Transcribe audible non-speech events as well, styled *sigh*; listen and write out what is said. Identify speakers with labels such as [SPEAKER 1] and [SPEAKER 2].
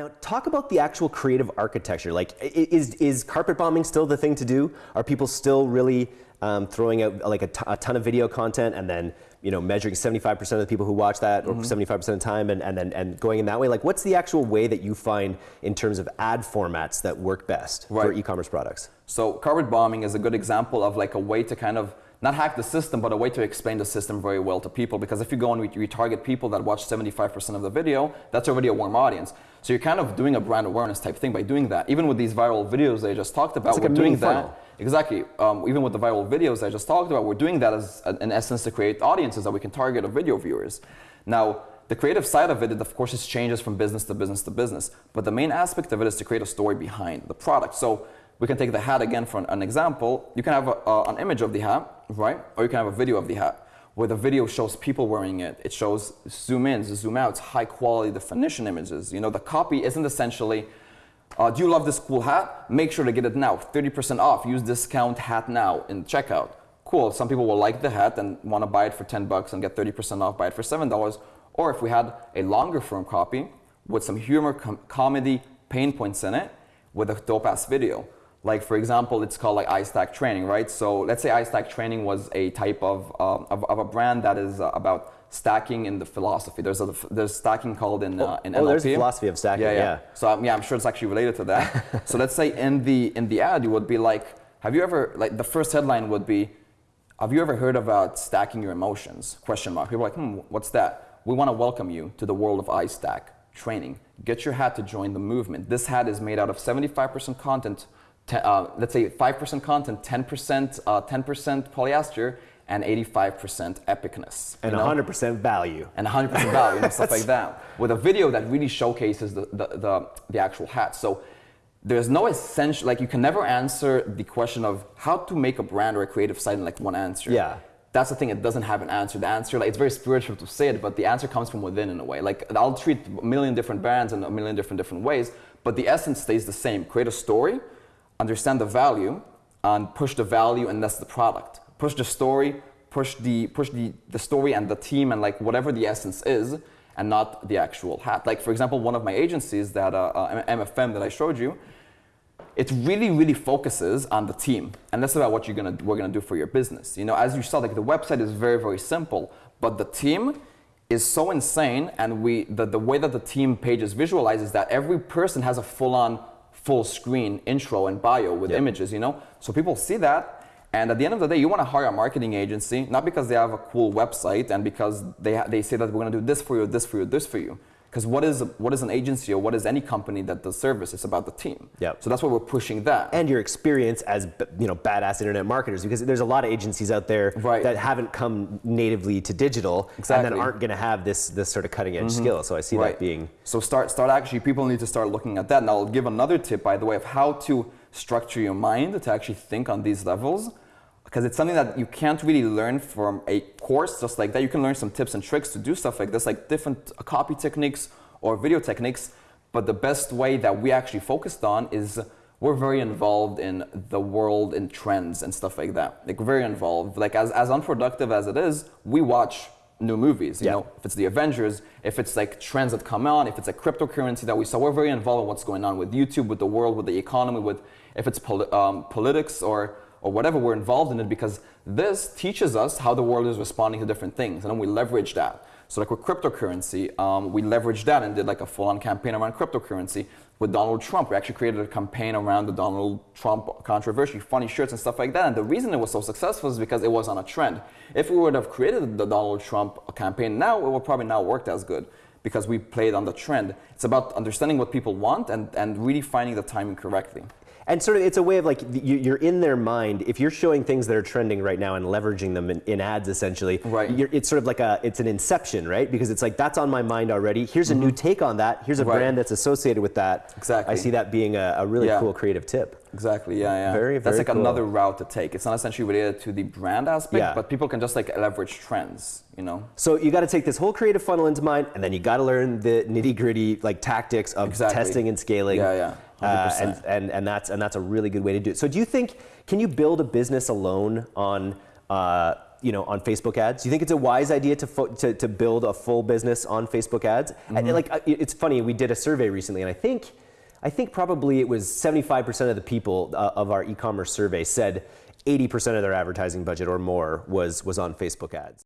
[SPEAKER 1] Now, talk about the actual creative architecture. Like, is, is carpet bombing still the thing to do? Are people still really um, throwing out like a, ton of video content and then you know measuring 75% of the people who watch that or 75% mm-hmm. of the time and, and then and going in that way? Like, what's the actual way that you find in terms of ad formats that work best right. for e-commerce products?
[SPEAKER 2] So, carpet bombing is a good example of like a way to kind of not hack the system, but a way to explain the system very well to people. Because if you go and retarget people that watch 75% of the video, that's already a warm audience. So you're kind of doing a brand awareness type thing by doing that. Even with these viral videos I just talked about,
[SPEAKER 1] like
[SPEAKER 2] we're doing
[SPEAKER 1] funnel.
[SPEAKER 2] that. Exactly. Um, even with the viral videos I just talked about, we're doing that as, in essence, to create audiences that we can target of video viewers. Now, the creative side of it, it of course, is changes from business to business to business. But the main aspect of it is to create a story behind the product. So we can take the hat again for an, example. You can have a, uh, an image of the hat, right? Or you can have a video of the hat where the video shows people wearing it. It shows zoom ins, zoom outs, high quality definition images. You know, the copy isn't essentially, uh, do you love this cool hat? Make sure to get it now. 30% off. Use discount hat now in checkout. Cool. Some people will like the hat and want to buy it for 10 bucks and get 30% off, buy it for $7. Or if we had a longer form copy with some humor, com comedy, pain points in it with a dope ass video like for example, it's called like iStack Training, right? So let's say iStack Training was a type of, uh, of, of, a brand that is uh, about stacking in the philosophy. There's a there's stacking called in uh, in
[SPEAKER 1] oh,
[SPEAKER 2] NLP.
[SPEAKER 1] there's a philosophy of stacking.
[SPEAKER 2] Yeah,
[SPEAKER 1] yeah. yeah.
[SPEAKER 2] So um, yeah, I'm sure it's actually related to that. *laughs* so let's say in the in the ad, you would be like, have you ever like the first headline would be, have you ever heard about stacking your emotions? Question mark. People are like, hmm, what's that? We want to welcome you to the world of iStack Training. Get your hat to join the movement. This hat is made out of 75% content uh, let's say 5% content, 10%, uh, 10% polyester, and 85% epicness.
[SPEAKER 1] And 100% value.
[SPEAKER 2] And 100% value and *laughs* stuff like that. With a video that really showcases the, the, the, the, actual hat. So there's no essential, like you can never answer the question of how to make a brand or a creative site in like one answer.
[SPEAKER 1] Yeah.
[SPEAKER 2] That's the thing, it doesn't have an answer. The answer, like it's very spiritual to say it, but the answer comes from within in a way. Like I'll treat a million different brands in a million different different ways, but the essence stays the same. Create a story, understand the value and push the value and that's the product. Push the story, push the push the, the story and the team and like whatever the essence is and not the actual hat. Like for example, one of my agencies that uh, uh, MFM that I showed you, it really really focuses on the team and that's about what you're gonna we're gonna do for your business. You know, as you saw, like the website is very very simple, but the team is so insane and we the, the way that the team pages is visualized is that every person has a full-on full screen intro and bio with yep. images, you know? So people see that. And at the end of the day, you want to hire a marketing agency, not because they have a cool website and because they, they say that we're going to do this for you, this for you, this for you. Because what is what is an agency or what is any company that does service? It's about the team.
[SPEAKER 1] Yep.
[SPEAKER 2] So that's why we're pushing that.
[SPEAKER 1] And your experience as you know badass internet marketers, because there's a lot of agencies out there
[SPEAKER 2] right.
[SPEAKER 1] that haven't come natively to digital
[SPEAKER 2] exactly.
[SPEAKER 1] and then aren't going to have this this sort of cutting edge mm-hmm. skill. So I see right. that being.
[SPEAKER 2] So start start actually people need to start looking at that. And I'll give another tip by the way of how to structure your mind to actually think on these levels because it's something that you can't really learn from a course just like that. You can learn some tips and tricks to do stuff like this, like different uh, copy techniques or video techniques. But the best way that we actually focused on is we're very involved in the world and trends and stuff like that. Like very involved. Like as, as unproductive as it is, we watch new movies. You yeah. know, if it's the Avengers, if it's like trends that come on, if it's a cryptocurrency that we saw, we're very involved in what's going on with YouTube, with the world, with the economy, with if it's poli- um, politics or or whatever, we're involved in it because this teaches us how the world is responding to different things, and then we leverage that. So like with cryptocurrency, um, we leveraged that and did like a full-on campaign around cryptocurrency. With Donald Trump, we actually created a campaign around the Donald Trump controversy, funny shirts and stuff like that. And the reason it was so successful is because it was on a trend. If we would have created the Donald Trump campaign now, it would probably not worked as good because we played on the trend. It's about understanding what people want and, and really finding the timing correctly
[SPEAKER 1] and sort of it's a way of like you're in their mind. If you're showing things that are trending right now and leveraging them in, in ads essentially
[SPEAKER 2] right.
[SPEAKER 1] it's sort of like a it's an inception right? Because it's like that's on my mind already. Here's a new mm-hmm. take on that. Here's a right. brand that's associated with that.
[SPEAKER 2] Exactly.
[SPEAKER 1] I see that being a, a really
[SPEAKER 2] yeah.
[SPEAKER 1] cool creative tip.
[SPEAKER 2] Exactly. Yeah yeah.
[SPEAKER 1] Very, very
[SPEAKER 2] that's like
[SPEAKER 1] cool.
[SPEAKER 2] another route to take. It's not essentially related to the brand aspect
[SPEAKER 1] yeah.
[SPEAKER 2] but people can just like leverage trends you know?
[SPEAKER 1] So you got to take this whole creative funnel into mind and then you got to learn the nitty gritty like tactics of
[SPEAKER 2] exactly.
[SPEAKER 1] testing and scaling.
[SPEAKER 2] Yeah yeah
[SPEAKER 1] uh, and, and, and, that's, and that's a really good way to do it. So do you think, can you build a business alone on uh, you know, on Facebook ads? Do you think it's a wise idea to, to, to build a full business on Facebook ads? And, like, uh, it's funny. We did a survey recently, and I think, I think probably it was 75% of the people uh, of our e-commerce survey said 80% of their advertising budget or more was was on Facebook ads.